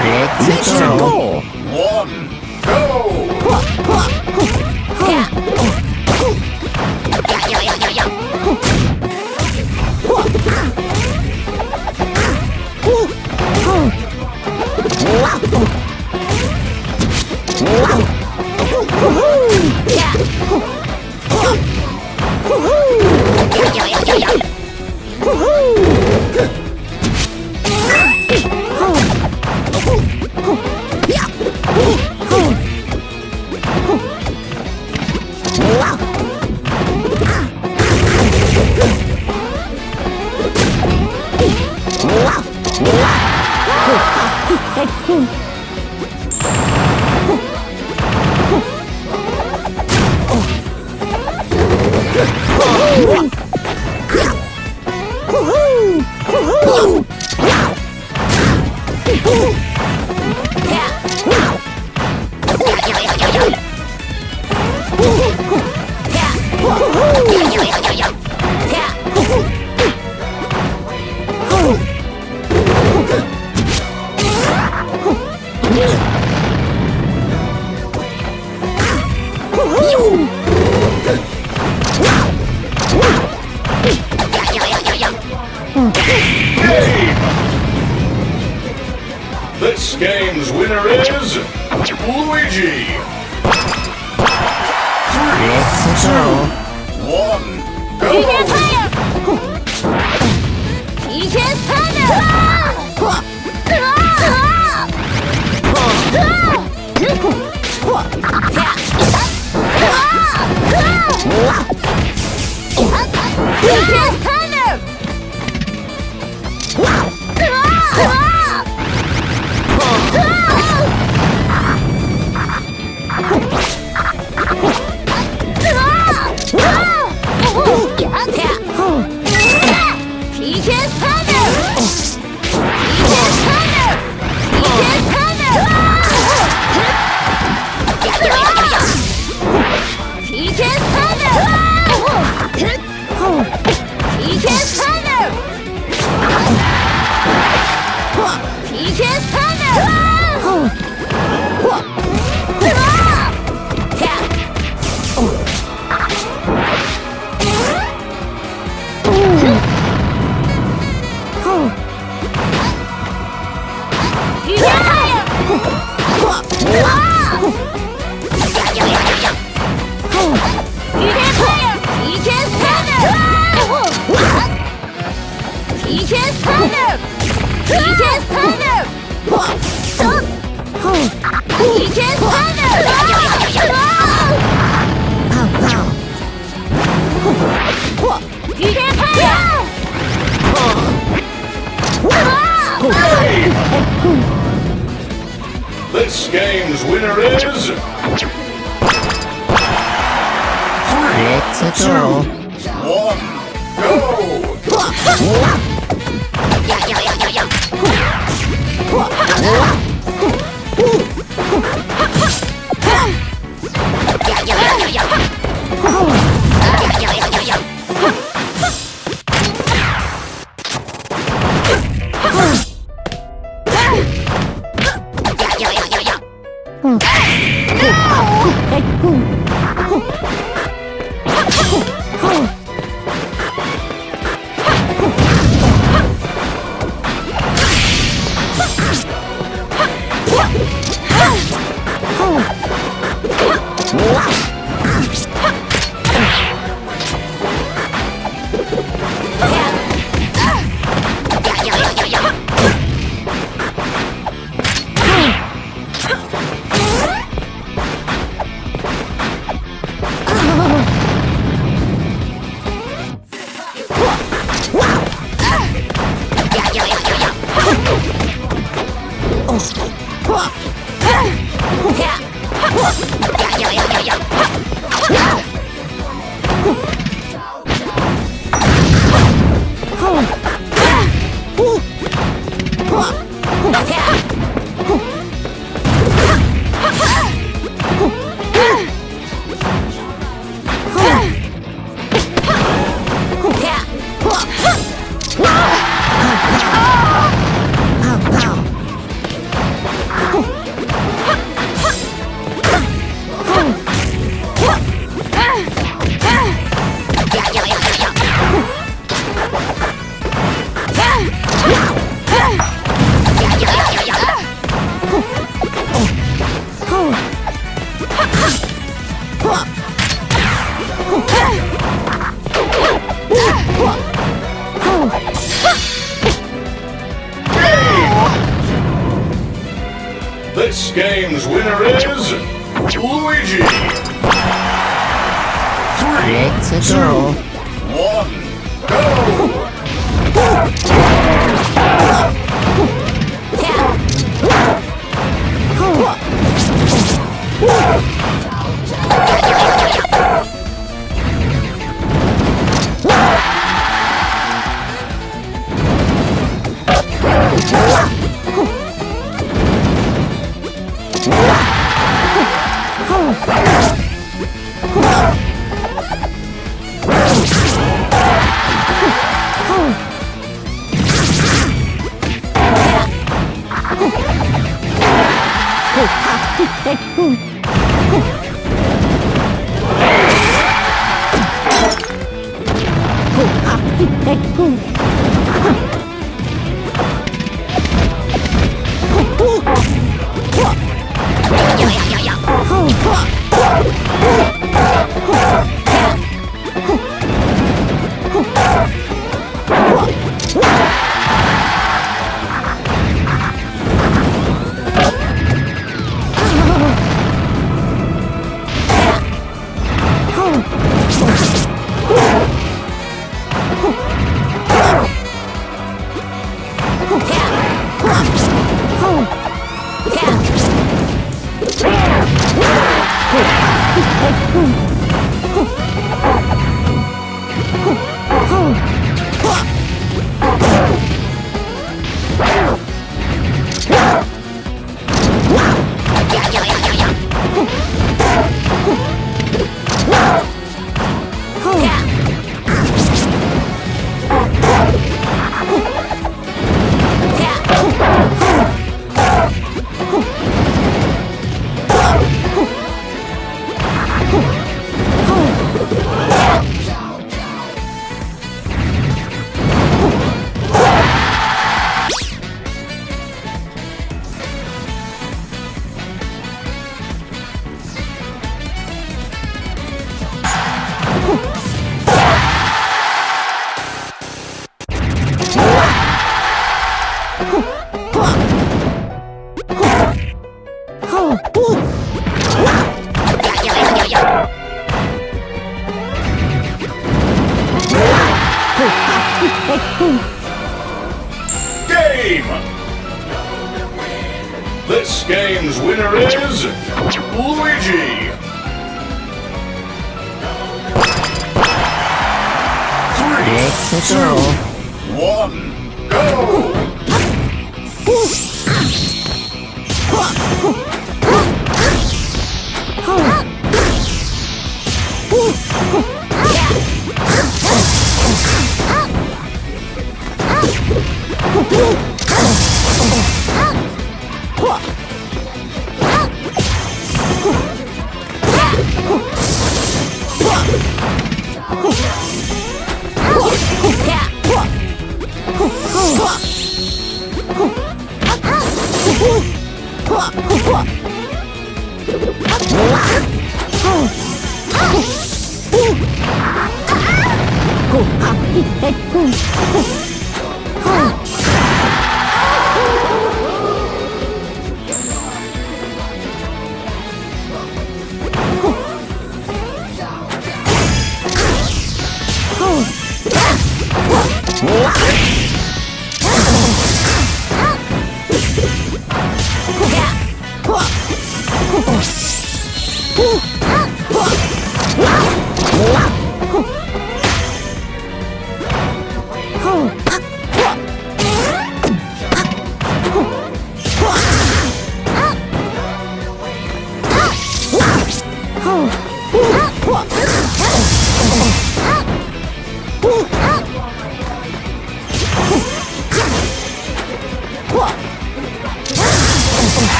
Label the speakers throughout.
Speaker 1: Let's go.
Speaker 2: One, go.
Speaker 3: Woohoo!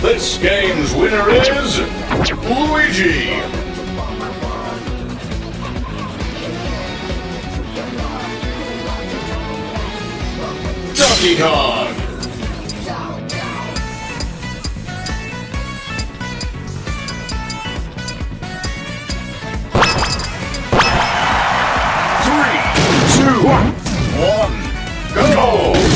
Speaker 2: This game's winner is Luigi. Donkey Kong. Go!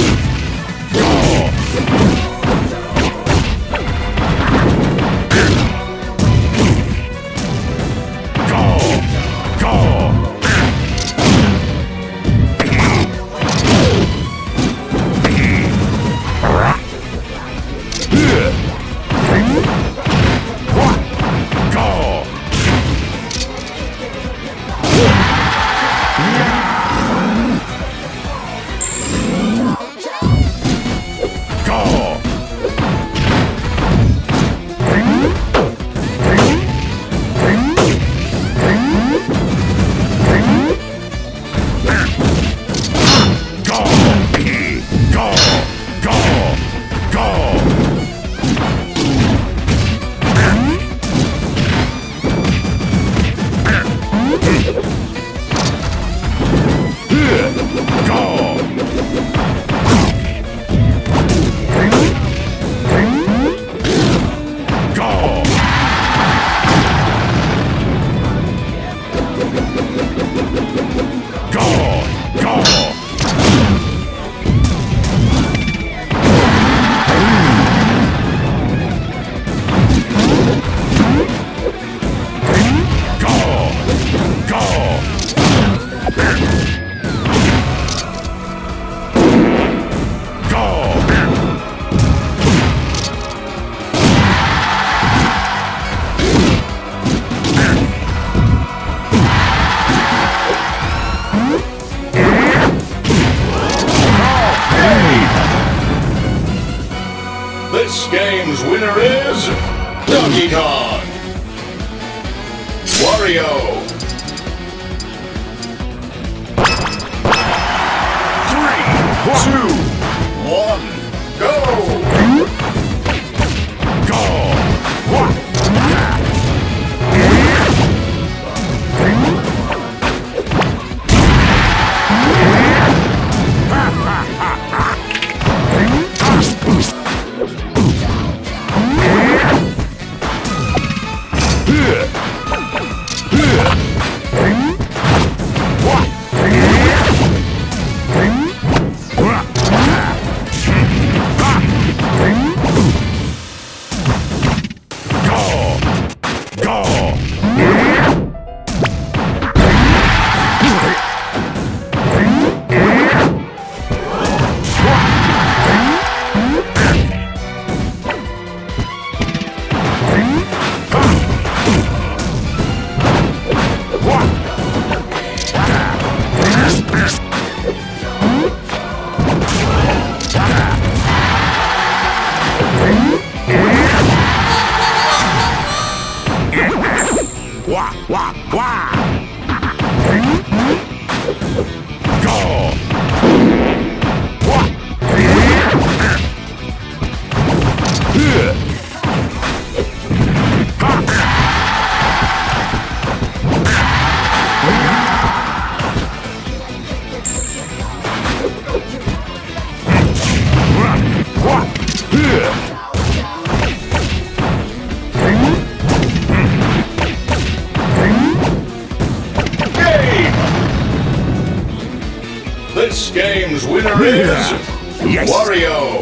Speaker 1: Yes.
Speaker 2: Wario.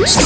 Speaker 2: This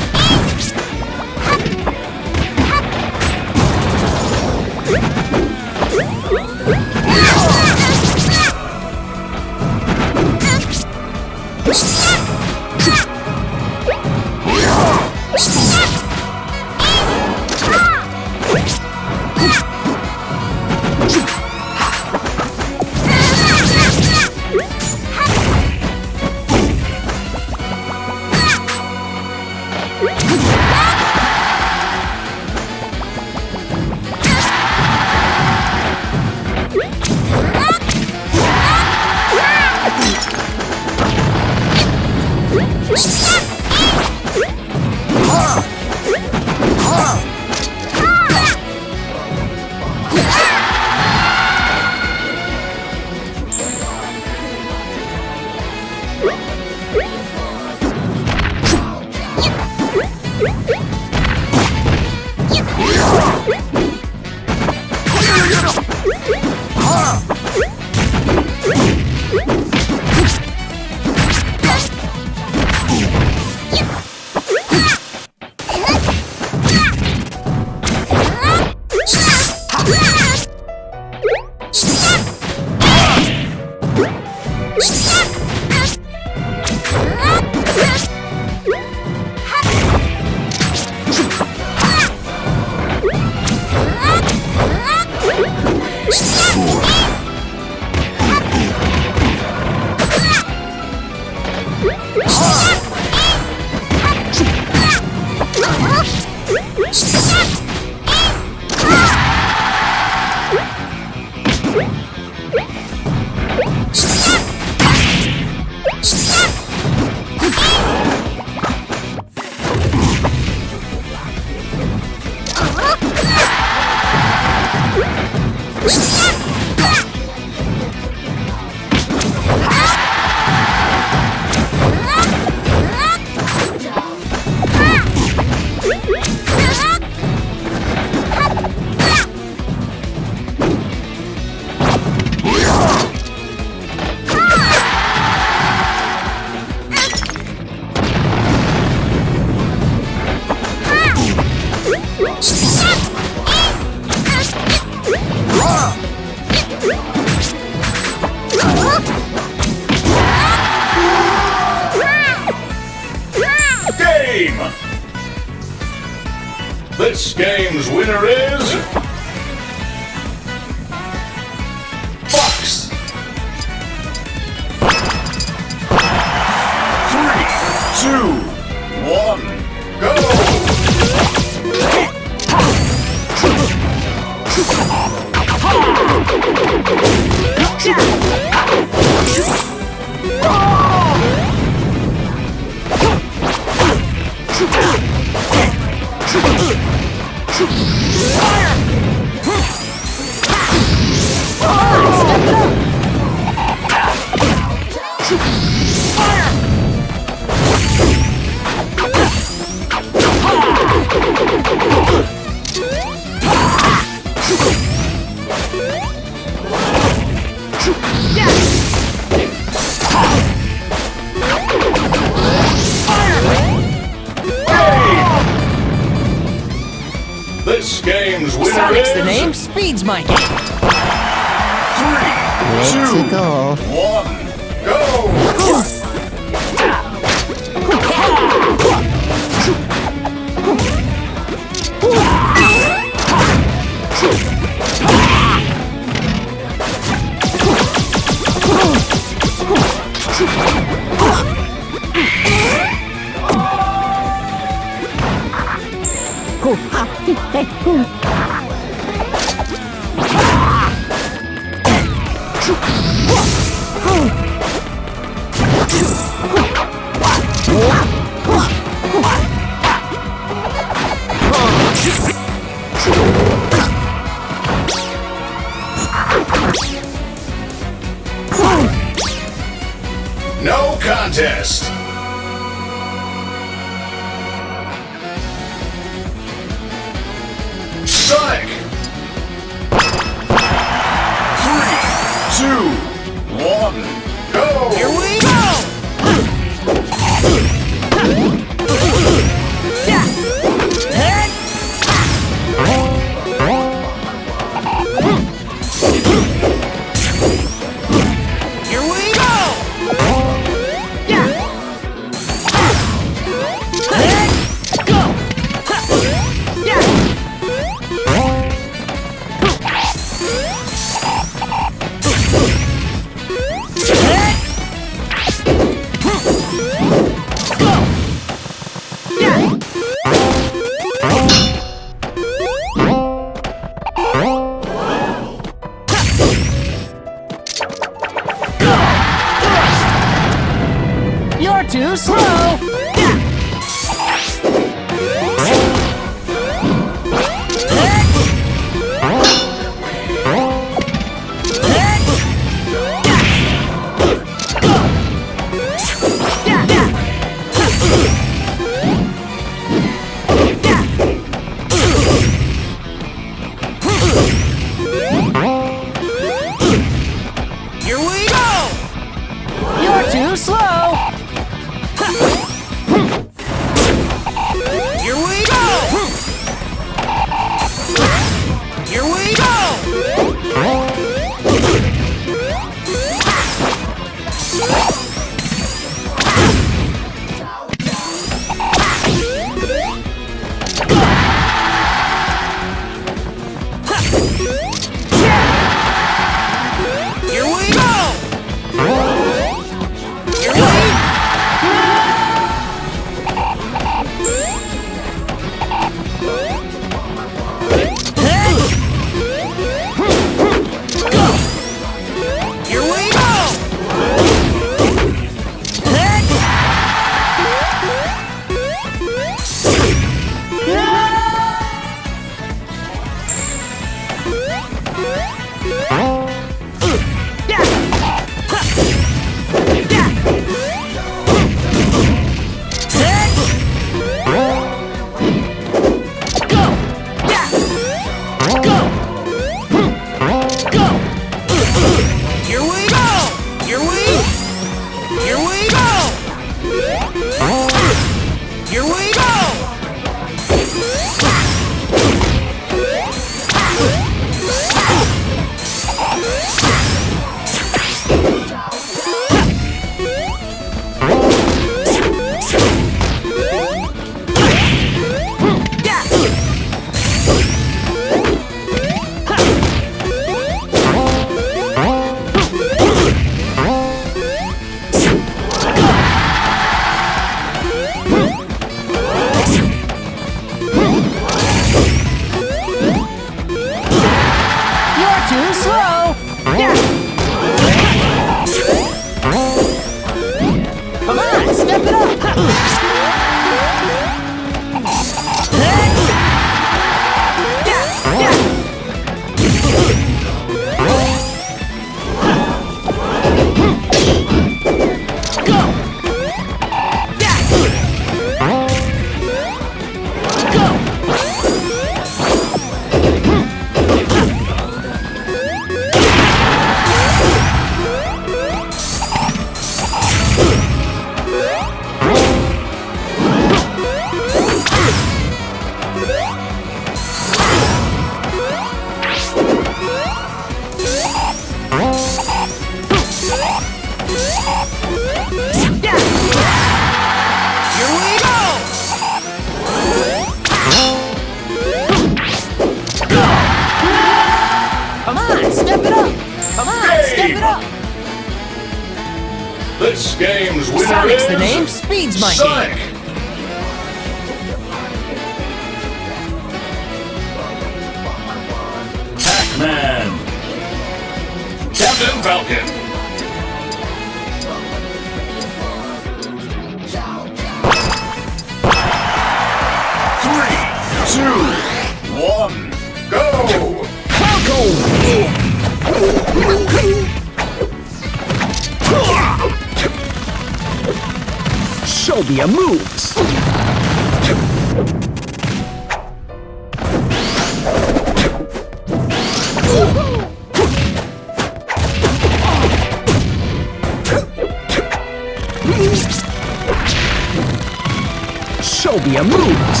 Speaker 4: Moves.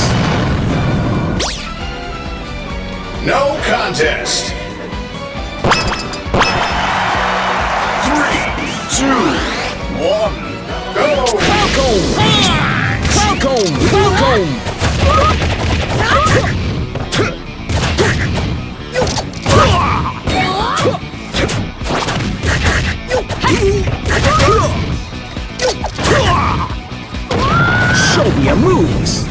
Speaker 2: No contest. Three, two, one, go! Falco Media Movies.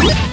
Speaker 2: Game!